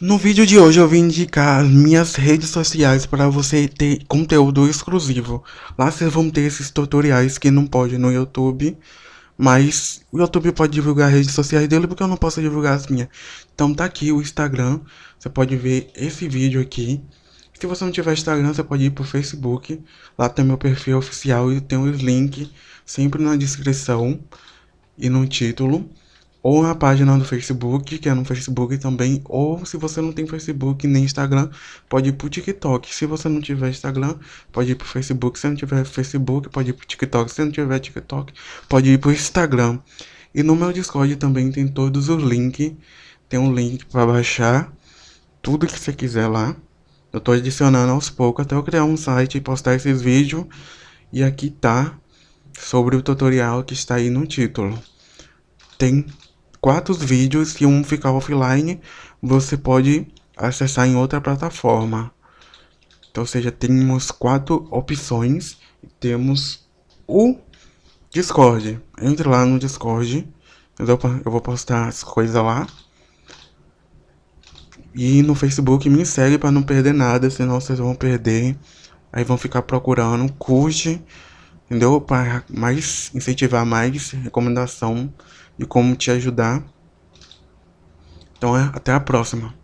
No vídeo de hoje eu vim indicar as minhas redes sociais para você ter conteúdo exclusivo. Lá vocês vão ter esses tutoriais que não pode no YouTube, mas o YouTube pode divulgar as redes sociais dele porque eu não posso divulgar as minhas. Então tá aqui o Instagram, você pode ver esse vídeo aqui. Se você não tiver Instagram, você pode ir pro Facebook. Lá tem meu perfil oficial e tem os links sempre na descrição e no título ou na página do Facebook, que é no Facebook também, ou se você não tem Facebook nem Instagram, pode ir pro TikTok. Se você não tiver Instagram, pode ir pro Facebook. Se não tiver Facebook, pode ir pro TikTok. Se não tiver TikTok, pode ir pro Instagram. E no meu Discord também tem todos os links. Tem um link para baixar tudo que você quiser lá. Eu tô adicionando aos poucos até eu criar um site e postar esses vídeos. E aqui tá sobre o tutorial que está aí no título. Tem quatro vídeos, se um ficar offline, você pode acessar em outra plataforma. Então, ou seja, temos quatro opções. Temos o Discord. Entre lá no Discord. Eu vou postar as coisas lá. E no Facebook me segue para não perder nada, senão vocês vão perder. Aí vão ficar procurando, curte, entendeu? Para mais incentivar mais recomendação de como te ajudar. Então, é, até a próxima.